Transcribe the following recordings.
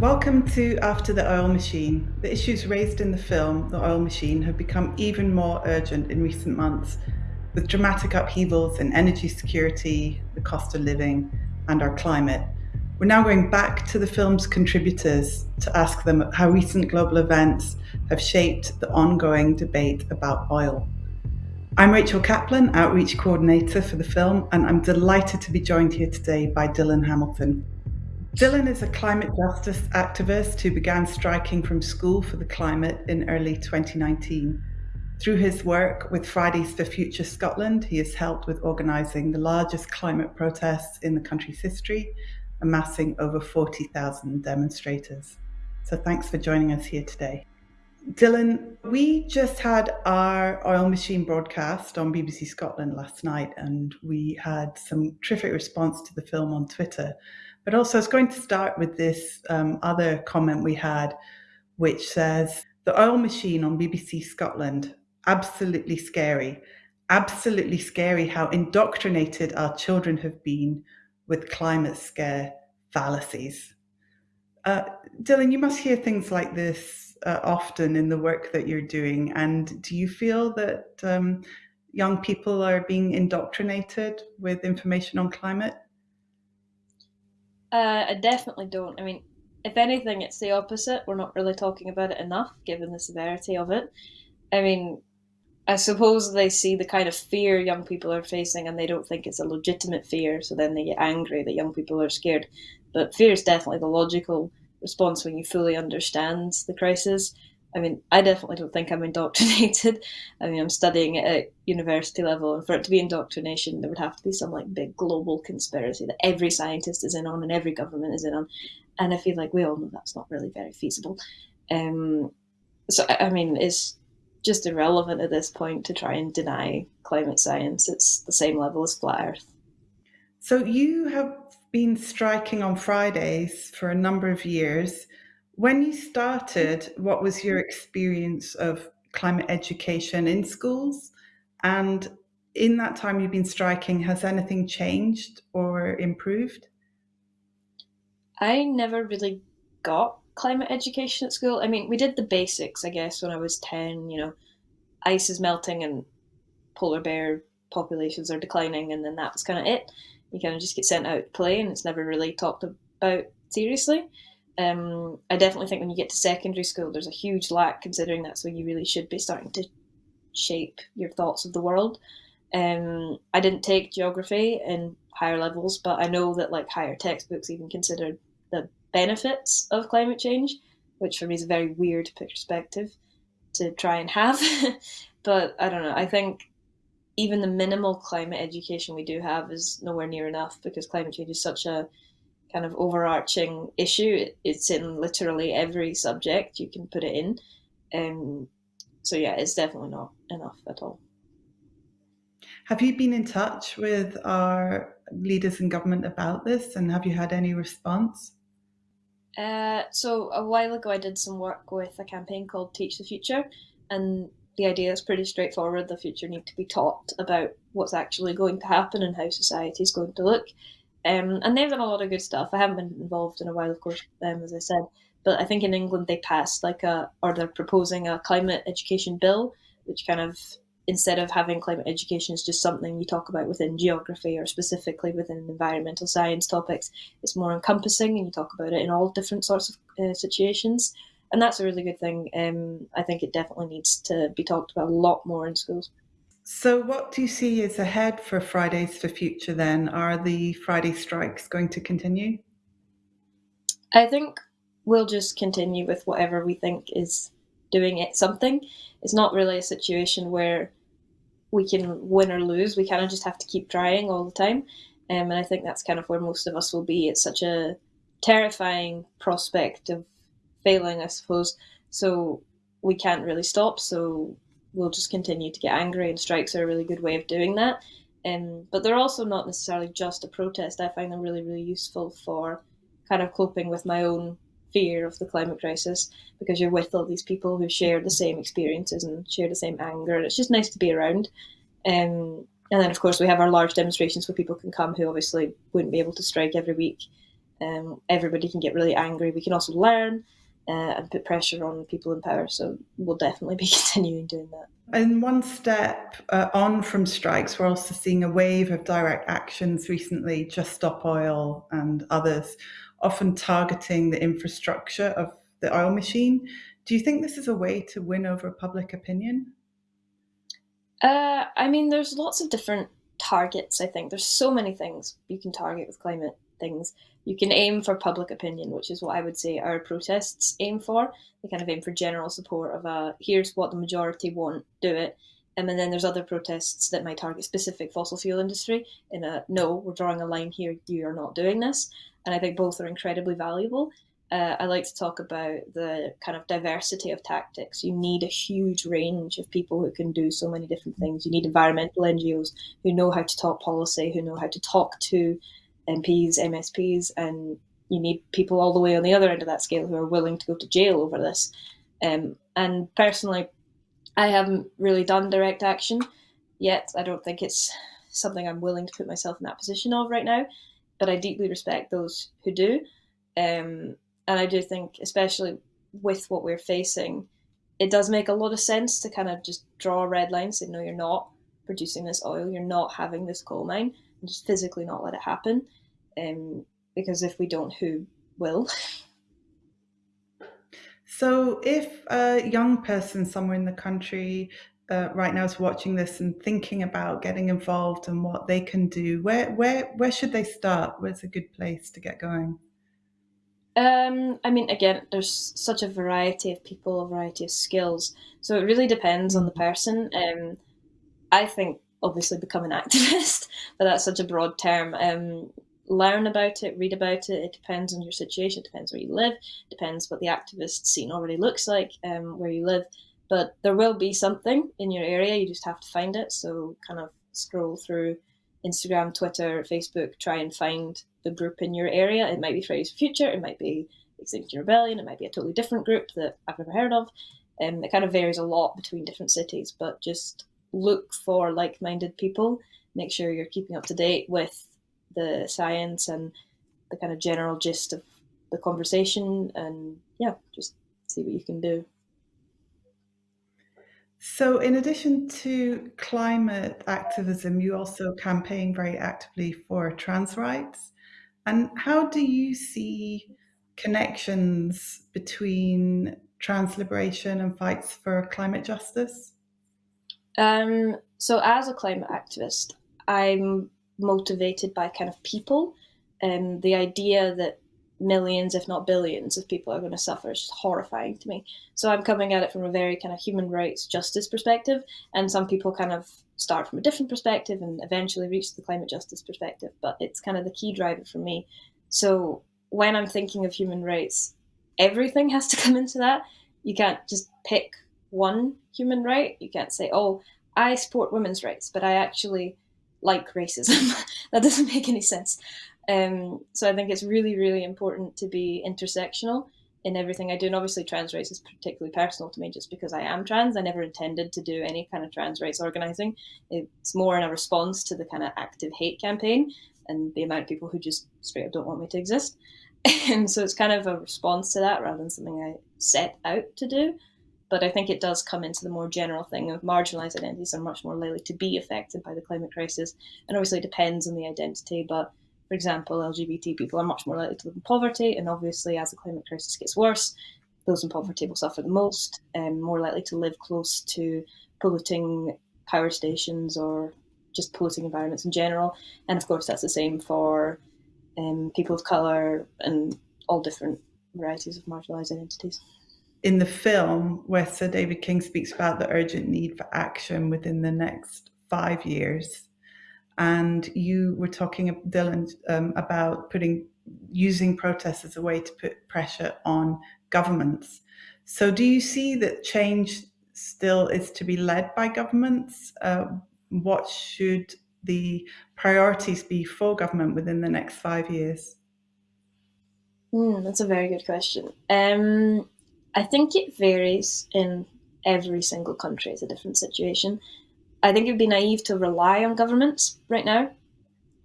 Welcome to After the Oil Machine. The issues raised in the film, The Oil Machine, have become even more urgent in recent months, with dramatic upheavals in energy security, the cost of living, and our climate. We're now going back to the film's contributors to ask them how recent global events have shaped the ongoing debate about oil. I'm Rachel Kaplan, Outreach Coordinator for the film, and I'm delighted to be joined here today by Dylan Hamilton. Dylan is a climate justice activist who began striking from school for the climate in early 2019. Through his work with Fridays for Future Scotland, he has helped with organising the largest climate protests in the country's history, amassing over 40,000 demonstrators. So thanks for joining us here today. Dylan, we just had our oil machine broadcast on BBC Scotland last night, and we had some terrific response to the film on Twitter. But also, I was going to start with this um, other comment we had, which says the oil machine on BBC Scotland, absolutely scary. Absolutely scary how indoctrinated our children have been with climate scare fallacies. Uh, Dylan, you must hear things like this uh, often in the work that you're doing. And do you feel that um, young people are being indoctrinated with information on climate? Uh, I definitely don't. I mean, if anything, it's the opposite. We're not really talking about it enough, given the severity of it. I mean, I suppose they see the kind of fear young people are facing and they don't think it's a legitimate fear, so then they get angry that young people are scared. But fear is definitely the logical response when you fully understand the crisis. I mean, I definitely don't think I'm indoctrinated. I mean, I'm studying it at university level, and for it to be indoctrination, there would have to be some like big global conspiracy that every scientist is in on and every government is in on. And I feel like we all know that's not really very feasible. Um, so, I mean, it's just irrelevant at this point to try and deny climate science. It's the same level as flat Earth. So, you have been striking on Fridays for a number of years. When you started, what was your experience of climate education in schools? And in that time you've been striking, has anything changed or improved? I never really got climate education at school. I mean, we did the basics, I guess, when I was 10, you know, ice is melting and polar bear populations are declining, and then that was kind of it. You kind of just get sent out to play, and it's never really talked about seriously. Um, I definitely think when you get to secondary school, there's a huge lack considering that's when you really should be starting to shape your thoughts of the world. Um, I didn't take geography in higher levels, but I know that like higher textbooks even considered the benefits of climate change, which for me is a very weird perspective to try and have. but I don't know. I think even the minimal climate education we do have is nowhere near enough because climate change is such a kind of overarching issue. It's in literally every subject you can put it in. Um, so yeah, it's definitely not enough at all. Have you been in touch with our leaders in government about this, and have you had any response? Uh, so a while ago, I did some work with a campaign called Teach the Future, and the idea is pretty straightforward. The future need to be taught about what's actually going to happen and how society is going to look. Um, and they've done a lot of good stuff. I haven't been involved in a while, of course, um, as I said, but I think in England they passed like a, or they're proposing a climate education bill, which kind of instead of having climate education as just something you talk about within geography or specifically within environmental science topics, it's more encompassing and you talk about it in all different sorts of uh, situations. And that's a really good thing. Um, I think it definitely needs to be talked about a lot more in schools. So, what do you see is ahead for Fridays for Future then? Are the Friday strikes going to continue? I think we'll just continue with whatever we think is doing it something. It's not really a situation where we can win or lose. We kind of just have to keep trying all the time. Um, and I think that's kind of where most of us will be. It's such a terrifying prospect of failing, I suppose. So we can't really stop. So will just continue to get angry, and strikes are a really good way of doing that. Um, but they're also not necessarily just a protest. I find them really, really useful for kind of coping with my own fear of the climate crisis because you're with all these people who share the same experiences and share the same anger, and it's just nice to be around. Um, and then, of course, we have our large demonstrations where people can come who obviously wouldn't be able to strike every week. Um, everybody can get really angry. We can also learn uh, and put pressure on people in power. So we'll definitely be continuing doing that. And one step uh, on from strikes, we're also seeing a wave of direct actions recently, Just Stop Oil and others, often targeting the infrastructure of the oil machine. Do you think this is a way to win over public opinion? Uh, I mean, there's lots of different targets, I think. There's so many things you can target with climate things. You can aim for public opinion, which is what I would say our protests aim for. They kind of aim for general support of a here's what the majority want, do it. Um, and then there's other protests that might target specific fossil fuel industry in a no, we're drawing a line here, you are not doing this. And I think both are incredibly valuable uh, I like to talk about the kind of diversity of tactics. You need a huge range of people who can do so many different things. You need environmental NGOs who know how to talk policy, who know how to talk to MPs, MSPs, and you need people all the way on the other end of that scale who are willing to go to jail over this. Um, and personally, I haven't really done direct action yet. I don't think it's something I'm willing to put myself in that position of right now, but I deeply respect those who do. Um, and I do think, especially with what we're facing, it does make a lot of sense to kind of just draw a red line, say, no, you're not producing this oil, you're not having this coal mine, and just physically not let it happen. Um, because if we don't, who will? So, if a young person somewhere in the country uh, right now is watching this and thinking about getting involved and what they can do, where where where should they start? Where's a good place to get going? Um, I mean, again, there's such a variety of people, a variety of skills. So it really depends on the mm-hmm. person. Um, I think obviously become an activist, but that's such a broad term. Um, learn about it, read about it. It depends on your situation. It depends where you live. it Depends what the activist scene already looks like um, where you live. But there will be something in your area. You just have to find it. So kind of scroll through Instagram, Twitter, Facebook, try and find the group in your area. It might be Fridays for Future, it might be Extinction Rebellion, it might be a totally different group that I've never heard of. Um, it kind of varies a lot between different cities, but just look for like minded people. Make sure you're keeping up to date with the science and the kind of general gist of the conversation, and yeah, just see what you can do. So, in addition to climate activism, you also campaign very actively for trans rights. And how do you see connections between trans liberation and fights for climate justice? Um, so, as a climate activist, I'm motivated by kind of people and the idea that millions, if not billions, of people are going to suffer. is just horrifying to me. So I'm coming at it from a very kind of human rights justice perspective, and some people kind of start from a different perspective and eventually reach the climate justice perspective. But it's kind of the key driver for me. So when I'm thinking of human rights, everything has to come into that. You can't just pick one human right. You can't say, oh, I support women's rights, but I actually like racism. that doesn't make any sense. Um, so I think it's really, really important to be intersectional in everything I do. And obviously, trans rights is particularly personal to me just because I am trans. I never intended to do any kind of trans rights organizing. It's more in a response to the kind of active hate campaign and the amount of people who just straight up don't want me to exist. and so it's kind of a response to that rather than something I set out to do. But I think it does come into the more general thing of marginalized identities are much more likely to be affected by the climate crisis. And obviously, it depends on the identity, but for example, LGBT people are much more likely to live in poverty, and obviously, as the climate crisis gets worse, those in poverty will suffer the most, and um, more likely to live close to polluting power stations or just polluting environments in general. And of course, that's the same for um, people of colour and all different varieties of marginalised identities. In the film, where Sir David King speaks about the urgent need for action within the next five years, and you were talking, Dylan, um, about putting using protests as a way to put pressure on governments. So, do you see that change still is to be led by governments? Uh, what should the priorities be for government within the next five years? Mm, that's a very good question. Um, I think it varies in every single country. It's a different situation. I think it would be naive to rely on governments right now.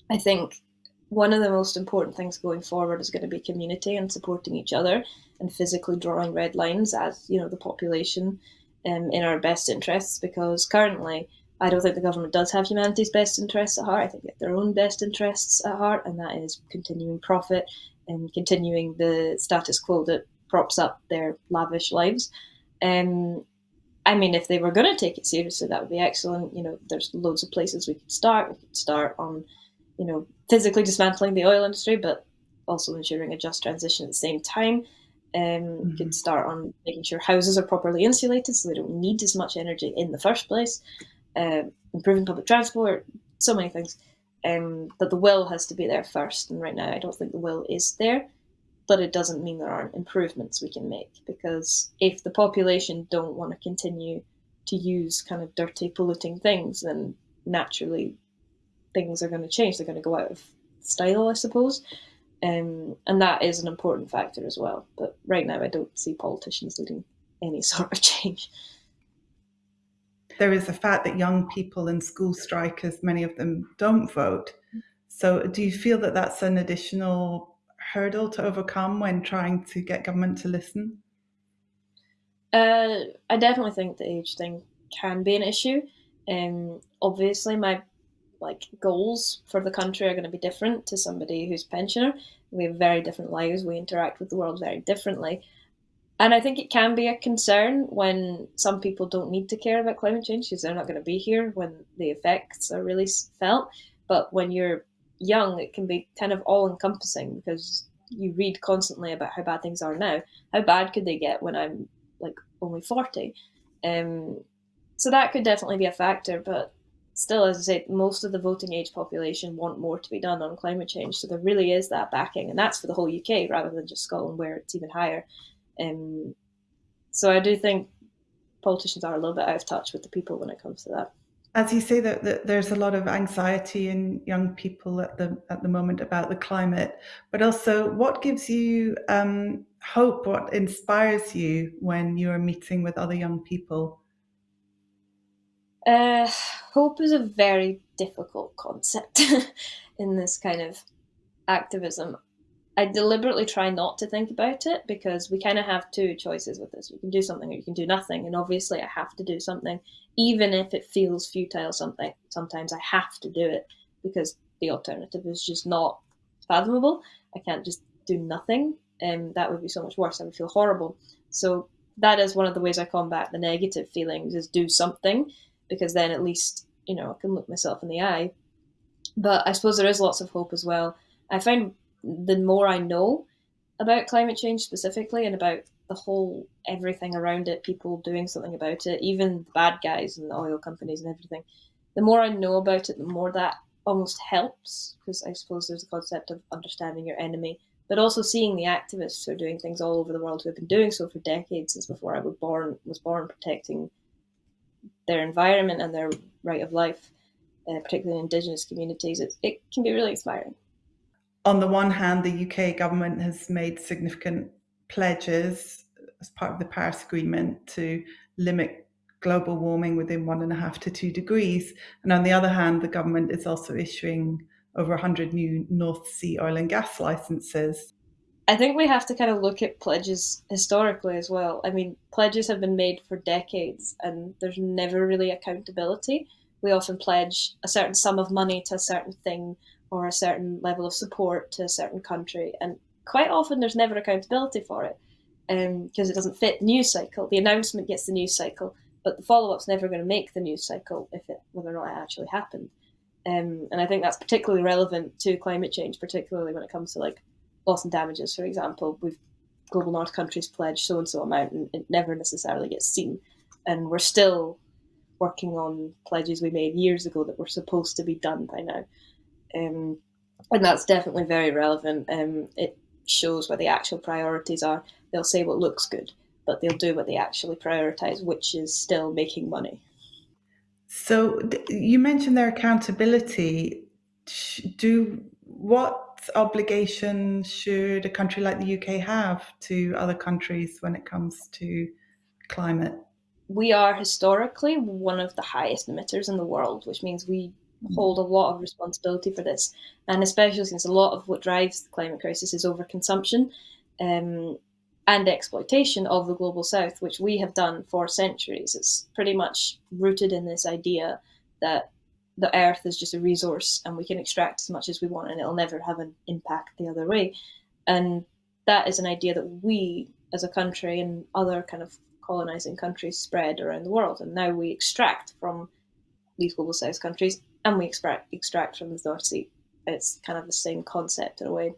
I think one of the most important things going forward is going to be community and supporting each other and physically drawing red lines as you know the population um, in our best interests because currently I don't think the government does have humanity's best interests at heart. I think they have their own best interests at heart, and that is continuing profit and continuing the status quo that props up their lavish lives. Um, I mean, if they were going to take it seriously, that would be excellent. You know, there's loads of places we could start. We could start on, you know, physically dismantling the oil industry, but also ensuring a just transition at the same time. Um, mm-hmm. You could start on making sure houses are properly insulated so they don't need as much energy in the first place. Uh, improving public transport, so many things. Um, but the will has to be there first, and right now I don't think the will is there. But it doesn't mean there aren't improvements we can make because if the population don't want to continue to use kind of dirty, polluting things, then naturally things are going to change. They're going to go out of style, I suppose. Um, and that is an important factor as well. But right now, I don't see politicians leading any sort of change. There is the fact that young people and school strikers, many of them don't vote. So, do you feel that that's an additional hurdle to overcome when trying to get government to listen? Uh, I definitely think the age thing can be an issue. Um, obviously, my like goals for the country are going to be different to somebody who's pensioner. We have very different lives. We interact with the world very differently. And I think it can be a concern when some people don't need to care about climate change because they're not going to be here when the effects are really felt. But when you're young, it can be kind of all encompassing because you read constantly about how bad things are now. How bad could they get when I'm like only 40? Um, so that could definitely be a factor. But still, as I say, most of the voting age population want more to be done on climate change. So there really is that backing. And that's for the whole UK rather than just Scotland, where it's even higher. Um, so I do think politicians are a little bit out of touch with the people when it comes to that. As you say, that, that there's a lot of anxiety in young people at the at the moment about the climate, but also what gives you um, hope? What inspires you when you are meeting with other young people? Uh, hope is a very difficult concept in this kind of activism. I deliberately try not to think about it because we kind of have two choices with this. You can do something or you can do nothing. And obviously, I have to do something, even if it feels futile. Something sometimes I have to do it because the alternative is just not fathomable. I can't just do nothing, and um, that would be so much worse. I would feel horrible. So that is one of the ways I combat the negative feelings: is do something, because then at least you know I can look myself in the eye. But I suppose there is lots of hope as well. I find the more I know about climate change specifically and about the whole everything around it, people doing something about it, even the bad guys and the oil companies and everything, the more I know about it, the more that almost helps because I suppose there's a concept of understanding your enemy, but also seeing the activists who are doing things all over the world who have been doing so for decades since before I was born, was born protecting their environment and their right of life, uh, particularly in indigenous communities. It, it can be really inspiring on the one hand, the UK government has made significant pledges as part of the Paris Agreement to limit global warming within one and a half to two degrees. And on the other hand, the government is also issuing over 100 new North Sea oil and gas licenses. I think we have to kind of look at pledges historically as well. I mean, pledges have been made for decades and there's never really accountability. We often pledge a certain sum of money to a certain thing or a certain level of support to a certain country. And quite often there's never accountability for it because um, it doesn't fit the news cycle. The announcement gets the news cycle, but the follow up's never going to make the news cycle if it whether or not it actually happened. Um, and I think that's particularly relevant to climate change, particularly when it comes to like loss and damages, for example. We've global north countries pledge so and so amount, and it never necessarily gets seen. And we're still working on pledges we made years ago that were supposed to be done by now. Um, and that's definitely very relevant. Um, it shows what the actual priorities are. They'll say what looks good, but they'll do what they actually prioritize, which is still making money. So you mentioned their accountability. Do what obligation should a country like the UK have to other countries when it comes to climate? We are historically one of the highest emitters in the world, which means we hold a lot of responsibility for this, and especially since a lot of what drives the climate crisis is overconsumption um, and exploitation of the global south, which we have done for centuries. It's pretty much rooted in this idea that the earth is just a resource and we can extract as much as we want and it'll never have an impact the other way. And that is an idea that we as a country and other kind of colonizing countries spread around the world. And now we extract from these global south countries and we extract extract from the North Sea. It's kind of the same concept in a way.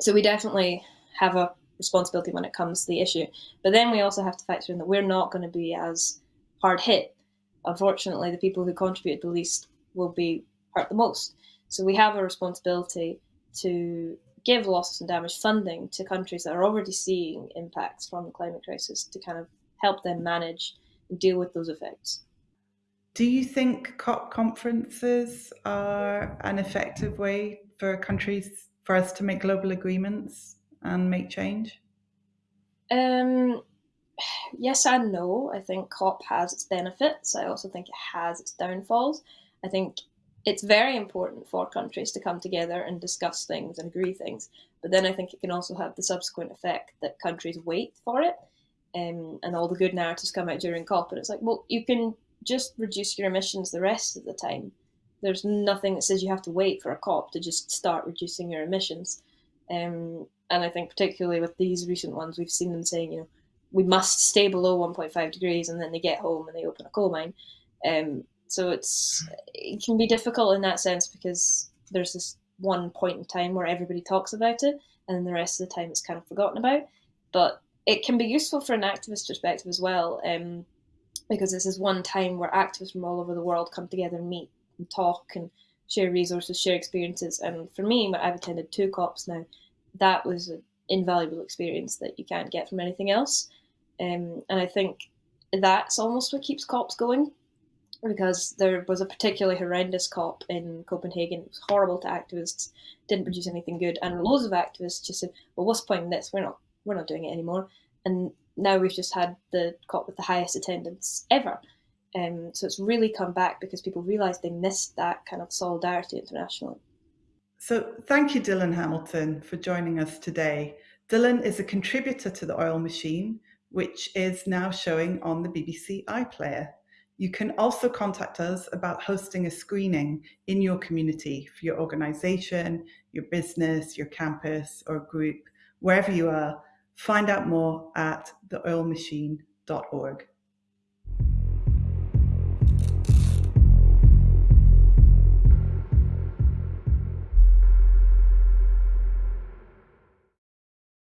So we definitely have a responsibility when it comes to the issue. But then we also have to factor in that we're not going to be as hard hit. Unfortunately, the people who contribute the least will be hurt the most. So we have a responsibility to give losses and damage funding to countries that are already seeing impacts from the climate crisis to kind of help them manage and deal with those effects. Do you think COP conferences are an effective way for countries for us to make global agreements and make change? Um, yes and no. I think COP has its benefits. I also think it has its downfalls. I think it's very important for countries to come together and discuss things and agree things. But then I think it can also have the subsequent effect that countries wait for it. Um, and all the good narratives come out during COP. And it's like, well, you can just reduce your emissions the rest of the time. There's nothing that says you have to wait for a COP to just start reducing your emissions. Um, and I think particularly with these recent ones, we've seen them saying, you know, we must stay below 1.5 degrees, and then they get home and they open a coal mine. Um, so it's it can be difficult in that sense because there's this one point in time where everybody talks about it, and then the rest of the time it's kind of forgotten about. But it can be useful for an activist perspective as well, um, because this is one time where activists from all over the world come together and meet and talk and share resources, share experiences. And for me, I've attended two COPs now that was an invaluable experience that you can't get from anything else. Um, and I think that's almost what keeps COPs going because there was a particularly horrendous COP in Copenhagen. It was horrible to activists, didn't produce anything good, and loads of activists just said, "Well, what's the point in this? We're not, we're not doing it anymore." And now we've just had the COP with the highest attendance ever. Um, so it's really come back because people realised they missed that kind of solidarity internationally. So thank you, Dylan Hamilton, for joining us today. Dylan is a contributor to the Oil Machine, which is now showing on the BBC iPlayer. You can also contact us about hosting a screening in your community for your organization, your business, your campus or group, wherever you are. Find out more at theoilmachine.org.